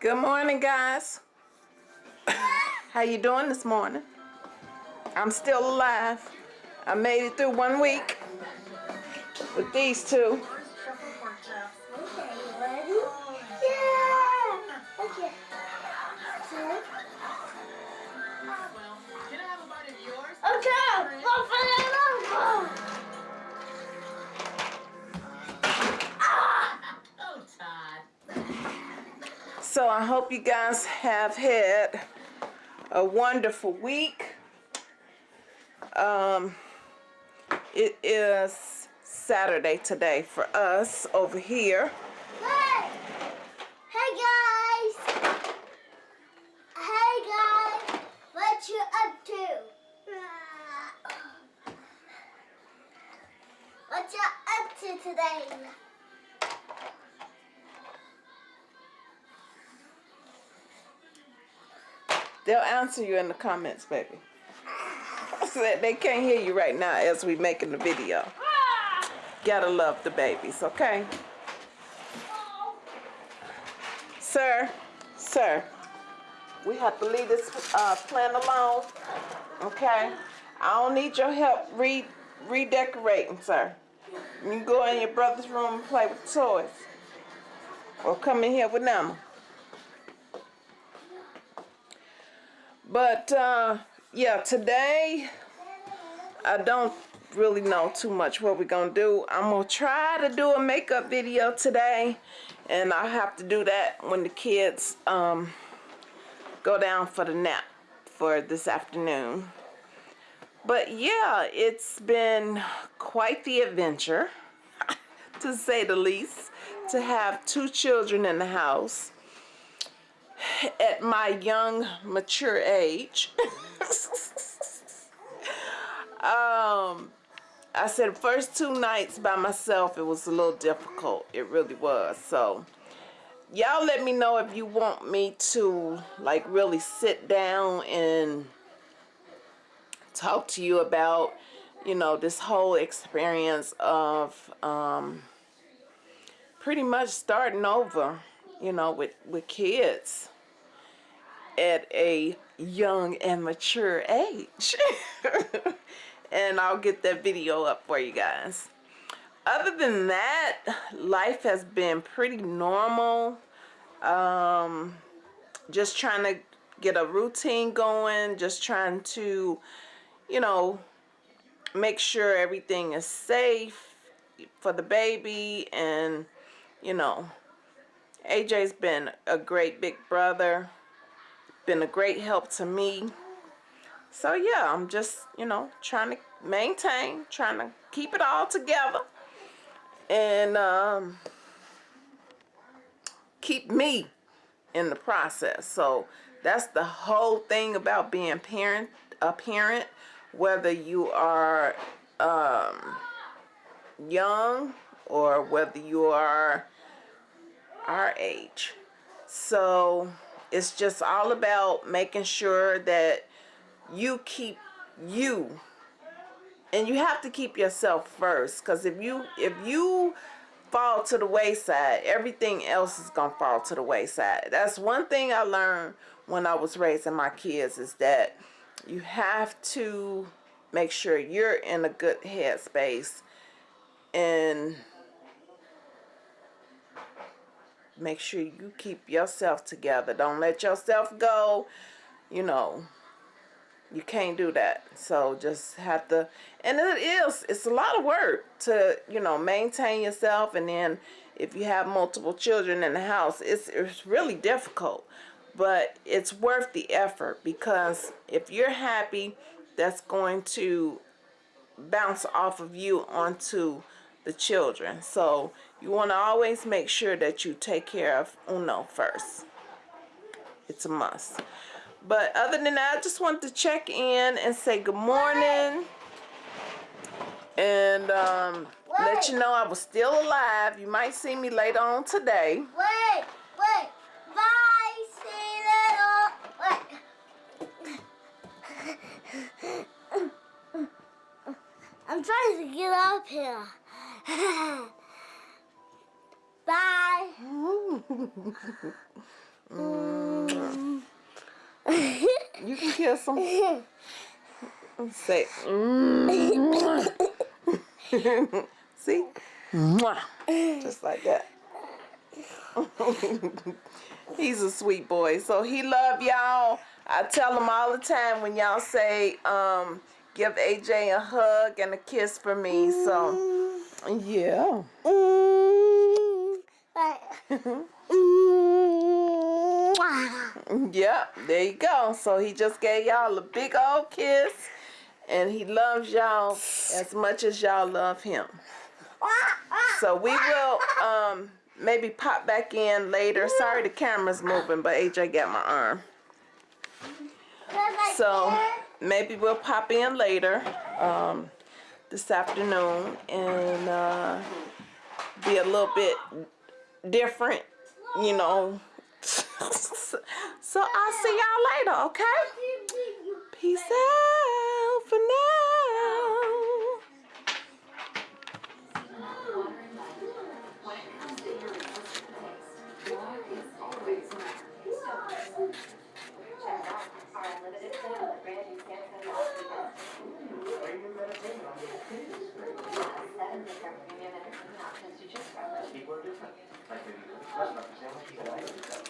Good morning, guys. How you doing this morning? I'm still alive. I made it through one week with these two. So I hope you guys have had a wonderful week. Um, it is Saturday today for us over here. Hey! Hey guys! Hey guys! What you up to? What you up to today? They'll answer you in the comments, baby. So that they can't hear you right now as we're making the video. Gotta love the babies, okay? Sir, sir, we have to leave this uh, plant alone, okay? I don't need your help re redecorating, sir. You can go in your brother's room and play with toys. Or come in here with them. But uh, yeah, today I don't really know too much what we're gonna do. I'm gonna try to do a makeup video today, and I'll have to do that when the kids um, go down for the nap for this afternoon. But yeah, it's been quite the adventure, to say the least, to have two children in the house at my young, mature age. um, I said first two nights by myself, it was a little difficult. It really was. So, y'all let me know if you want me to, like, really sit down and talk to you about, you know, this whole experience of um, pretty much starting over, you know, with, with kids at a young and mature age. and I'll get that video up for you guys. Other than that, life has been pretty normal. Um, just trying to get a routine going, just trying to, you know, make sure everything is safe for the baby and, you know, AJ's been a great big brother been a great help to me. So yeah, I'm just, you know, trying to maintain, trying to keep it all together. And um, keep me in the process. So that's the whole thing about being parent a parent, whether you are um, young or whether you are our age. So it's just all about making sure that you keep you and you have to keep yourself first because if you if you fall to the wayside everything else is gonna fall to the wayside that's one thing i learned when i was raising my kids is that you have to make sure you're in a good headspace and make sure you keep yourself together. Don't let yourself go. You know, you can't do that. So just have to, and it is, it's a lot of work to, you know, maintain yourself. And then if you have multiple children in the house, it's, it's really difficult. But it's worth the effort because if you're happy, that's going to bounce off of you onto the children. So you want to always make sure that you take care of Uno first. It's a must. But other than that, I just want to check in and say good morning. And um, let you know I was still alive. You might see me later on today. Wait, wait. Bye, see you later. Wait. I'm trying to get up here. Bye. Mm. You can kiss him. Say, mm. see? Just like that. He's a sweet boy. So he love y'all. I tell him all the time when y'all say, um, give AJ a hug and a kiss for me. So, yeah. Yep, there you go. So he just gave y'all a big old kiss. And he loves y'all as much as y'all love him. So we will um, maybe pop back in later. Sorry the camera's moving, but AJ got my arm. So maybe we'll pop in later um, this afternoon and uh, be a little bit different, you know. so I'll see y'all later, okay? Peace out different. Like maybe Christmas represents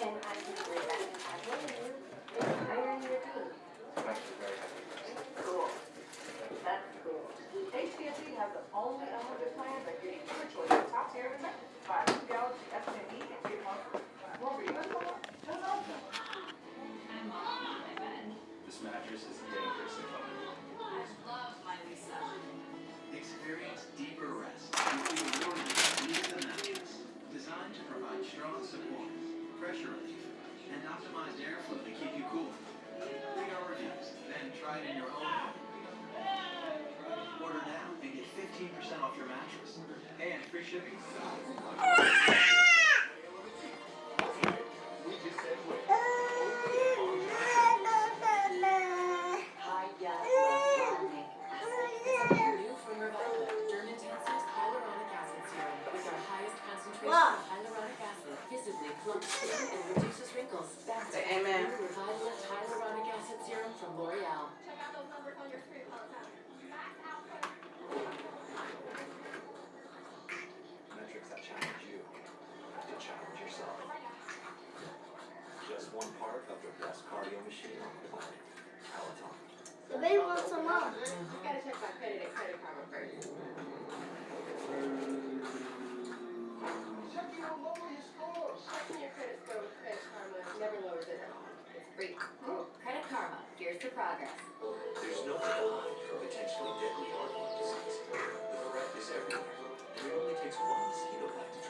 what you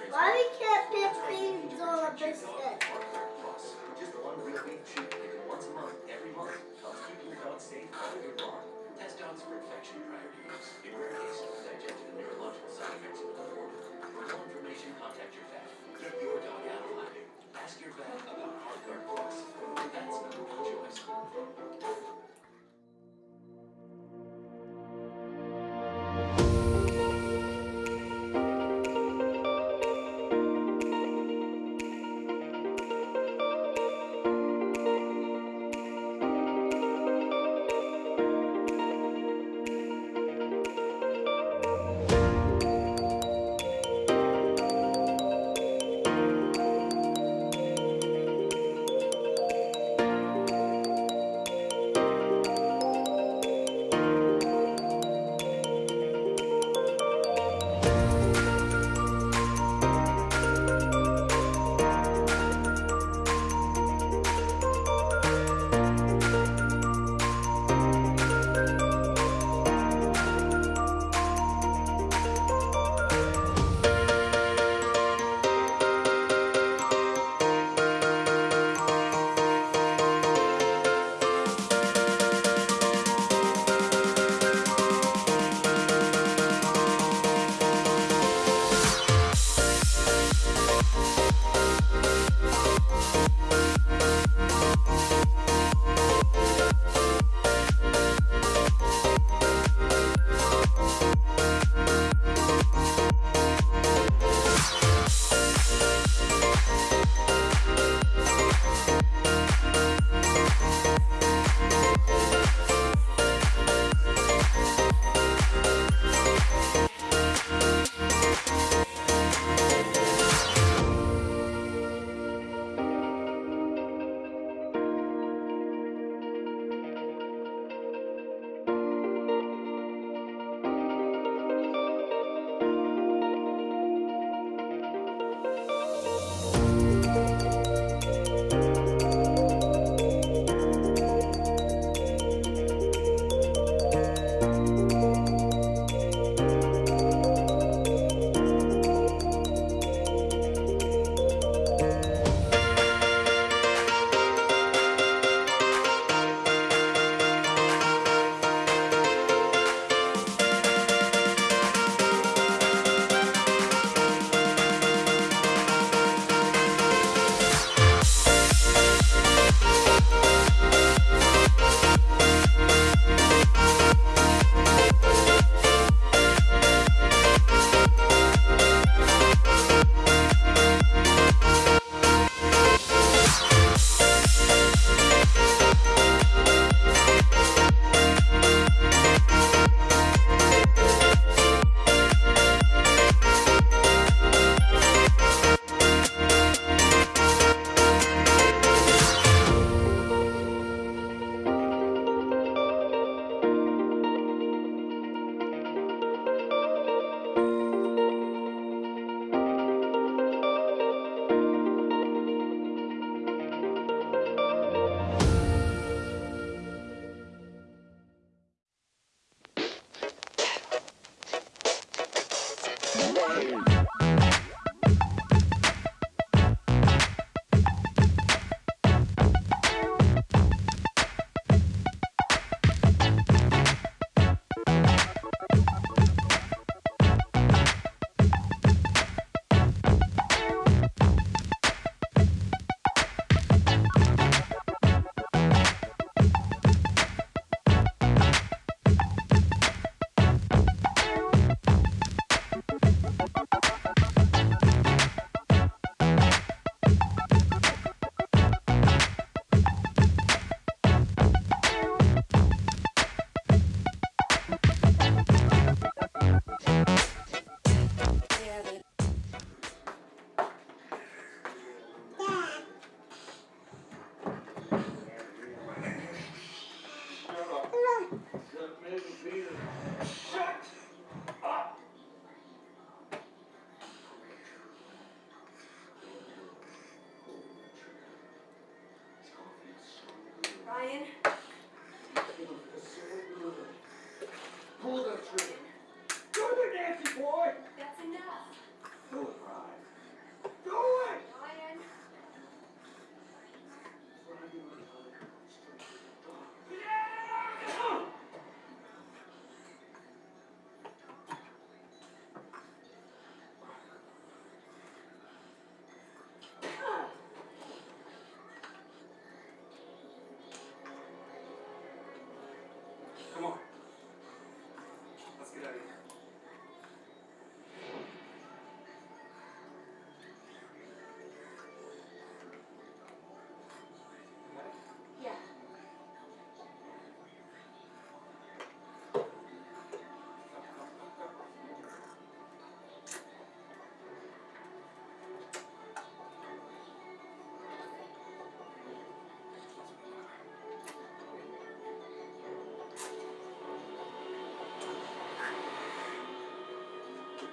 Why we can't That's things on a protect your dog biscuit? with Heartgard Plus. Just one real week treat taken once a month, every month. Helps keep your dog safe all year long. Test dogs for infection prior to use. In rare cases, digestive and neurological side effects will be reported. For more information, contact your vet. Keep your dog out of hiding. Ask your vet about Plus. That's number one choice.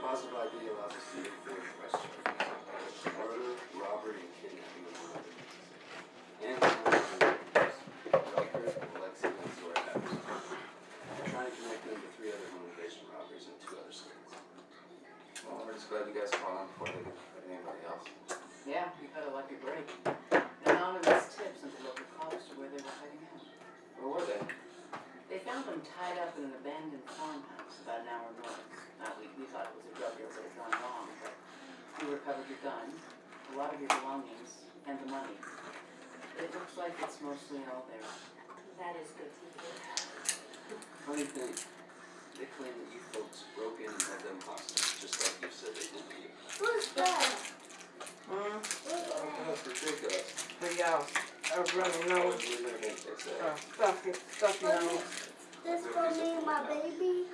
Positive ID allows us to move forward questions. Murder, robbery, and kidnapping. Well, they're, that is good. Funny thing, they claim that you folks broke in and had them hostage, just like you said they did to you. Who's that? Hmm? Oh, God, for Jacob. For y'all. A runny nose. A stuffy, stuffy nose. This for me, my baby.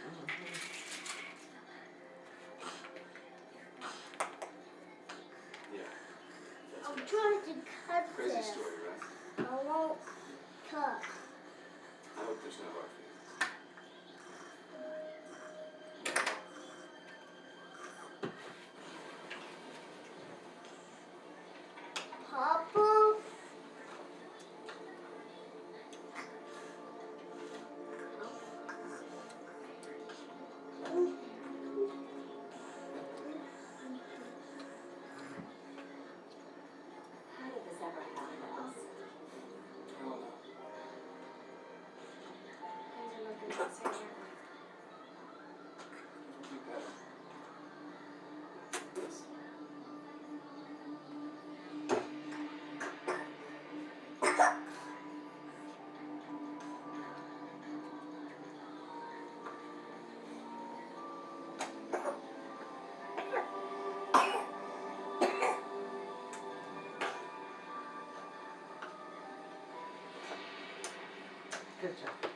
Good job.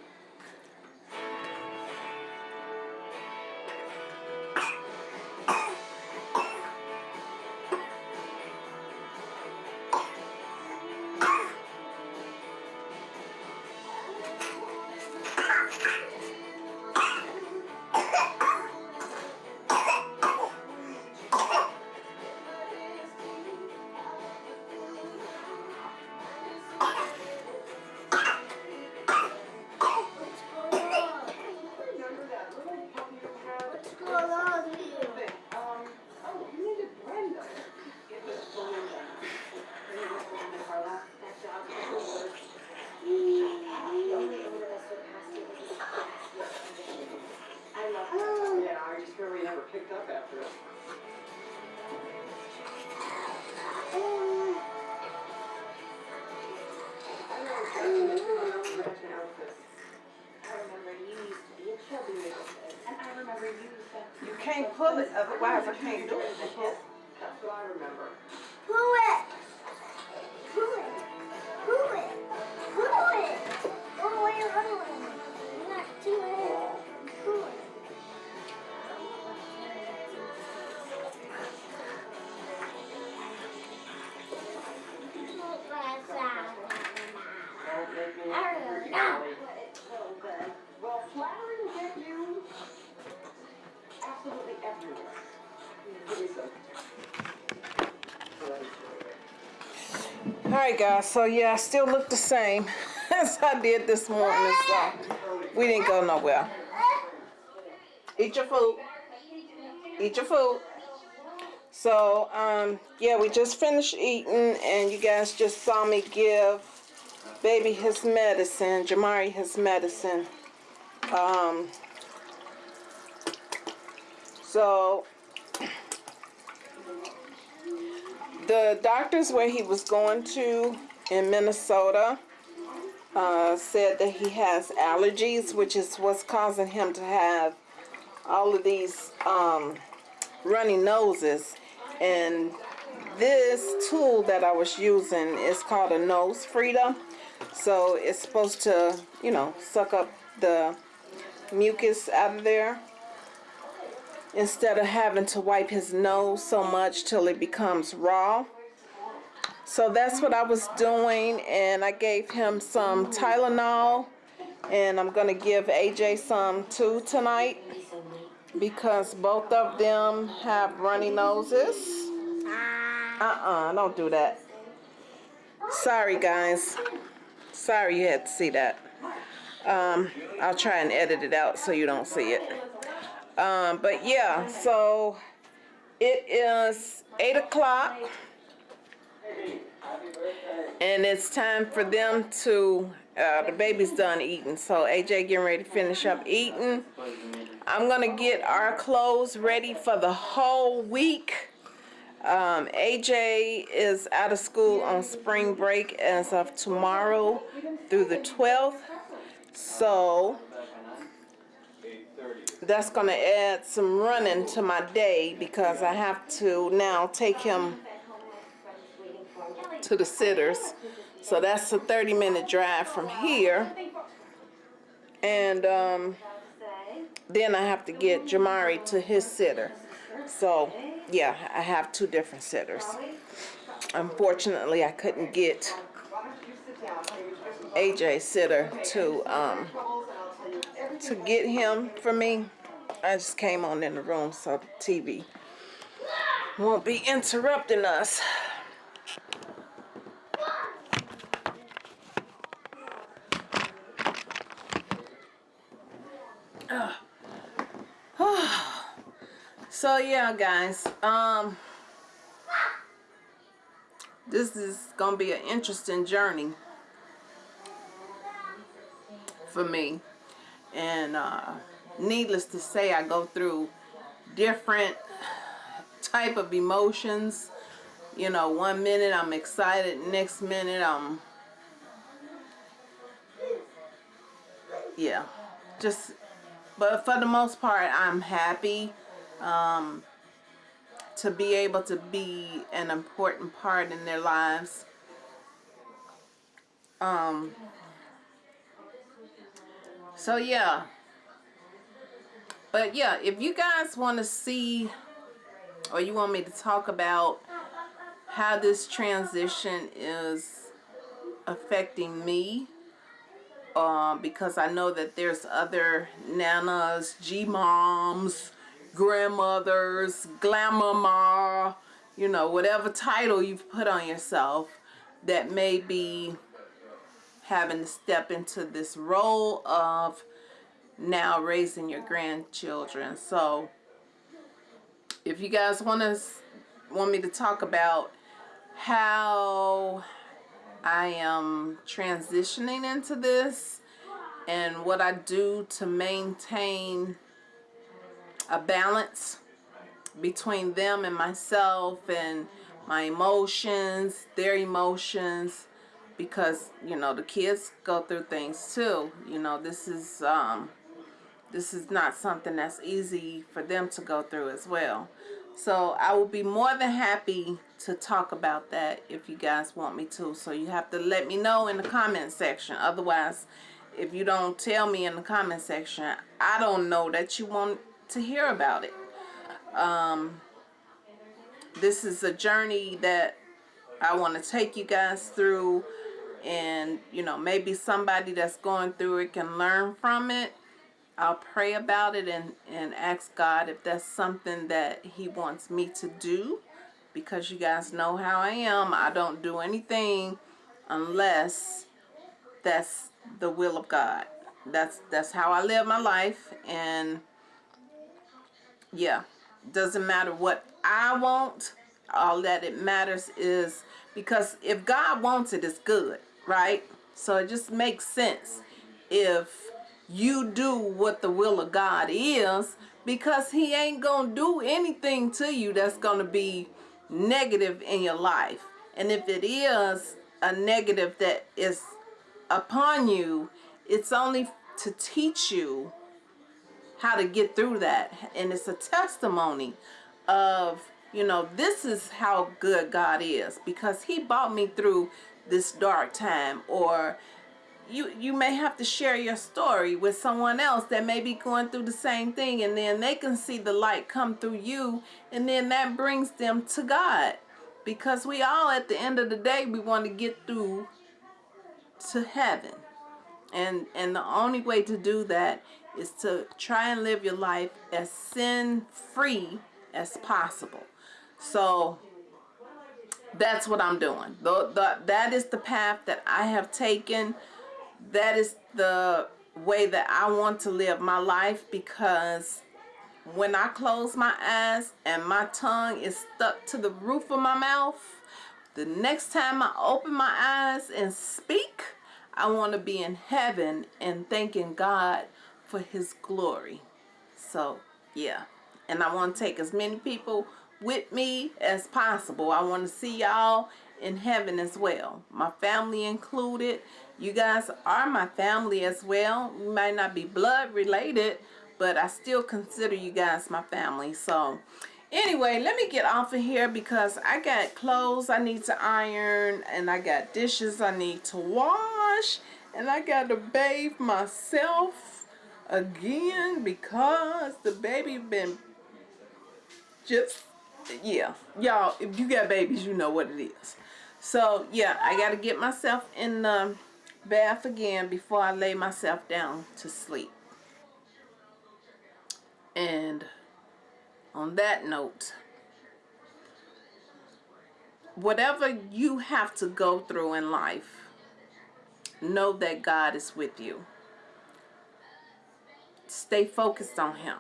You. You can't pull it, otherwise I can't do it. That's what I remember. Pull it. Guys. So yeah, I still look the same as I did this morning. So we didn't go nowhere. Eat your food. Eat your food. So um, yeah, we just finished eating, and you guys just saw me give baby his medicine, Jamari his medicine. Um, so the doctors where he was going to in Minnesota uh, said that he has allergies, which is what's causing him to have all of these um, runny noses. And this tool that I was using is called a NoseFrida. So it's supposed to, you know, suck up the mucus out of there instead of having to wipe his nose so much till it becomes raw. So that's what I was doing and I gave him some Tylenol and I'm going to give AJ some too tonight because both of them have runny noses. Uh-uh, don't do that. Sorry guys. Sorry you had to see that. Um, I'll try and edit it out so you don't see it. Um, but yeah, so it is 8 o'clock. And it's time for them to, uh, the baby's done eating. So AJ getting ready to finish up eating. I'm going to get our clothes ready for the whole week. Um, AJ is out of school on spring break as of tomorrow through the 12th. So that's going to add some running to my day because I have to now take him to the sitters. So that's a 30 minute drive from here. And um, then I have to get Jamari to his sitter. So yeah, I have two different sitters. Unfortunately, I couldn't get AJ sitter to um, to get him for me. I just came on in the room so the TV won't be interrupting us. so yeah guys um this is gonna be an interesting journey for me and uh needless to say I go through different type of emotions. You know one minute I'm excited next minute I'm yeah just but for the most part I'm happy um, to be able to be an important part in their lives. Um, so yeah. But yeah if you guys want to see or you want me to talk about how this transition is affecting me uh, because I know that there's other nanas, G-moms, grandmothers, glamama, you know, whatever title you've put on yourself that may be having to step into this role of now raising your grandchildren. So if you guys want to want me to talk about how I am transitioning into this and what I do to maintain a balance between them and myself and my emotions, their emotions, because you know the kids go through things too. You know this is um, this is not something that's easy for them to go through as well. So I will be more than happy to talk about that if you guys want me to. So you have to let me know in the comment section. Otherwise, if you don't tell me in the comment section, I don't know that you want to hear about it. Um, this is a journey that I want to take you guys through and you know maybe somebody that's going through it can learn from it I'll pray about it and, and ask God if that's something that he wants me to do because you guys know how I am. I don't do anything unless that's the will of God. That's that's how I live my life and yeah, doesn't matter what I want. All that it matters is because if God wants it, it's good, right? So it just makes sense if you do what the will of God is because he ain't gonna do anything to you that's gonna be negative in your life and if it is a negative that is upon you it's only to teach you how to get through that and it's a testimony of you know this is how good God is because he brought me through this dark time or you you may have to share your story with someone else that may be going through the same thing and then they can see the light come through you and then that brings them to God. Because we all at the end of the day we want to get through to heaven. And and the only way to do that is to try and live your life as sin free as possible. So that's what I'm doing the, the, that is the path that I have taken that is the way that I want to live my life because when I close my eyes and my tongue is stuck to the roof of my mouth, the next time I open my eyes and speak, I want to be in heaven and thanking God for his glory. So, yeah. And I want to take as many people with me as possible. I want to see y'all in heaven as well. My family included. You guys are my family as well. We might not be blood related, but I still consider you guys my family. So anyway, let me get off of here because I got clothes I need to iron and I got dishes I need to wash and I got to bathe myself again because the baby been just yeah y'all if you got babies you know what it is so yeah I got to get myself in the bath again before I lay myself down to sleep. And on that note, whatever you have to go through in life, know that God is with you. Stay focused on Him.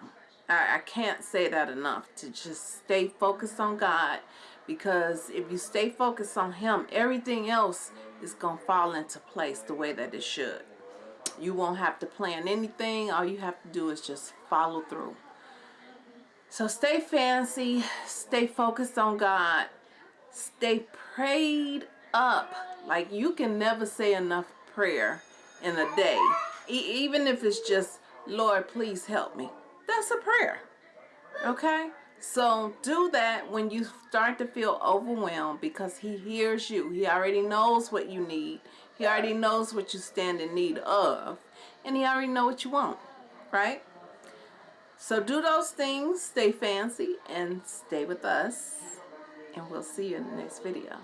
I, I can't say that enough to just stay focused on God because if you stay focused on Him, everything else is going to fall into place the way that it should. You won't have to plan anything. All you have to do is just follow through. So stay fancy. Stay focused on God. Stay prayed up. Like you can never say enough prayer in a day. E even if it's just, Lord, please help me. That's a prayer. Okay? So do that when you start to feel overwhelmed because he hears you. He already knows what you need. He already knows what you stand in need of. And he already know what you want. Right? So do those things. Stay fancy and stay with us. And we'll see you in the next video.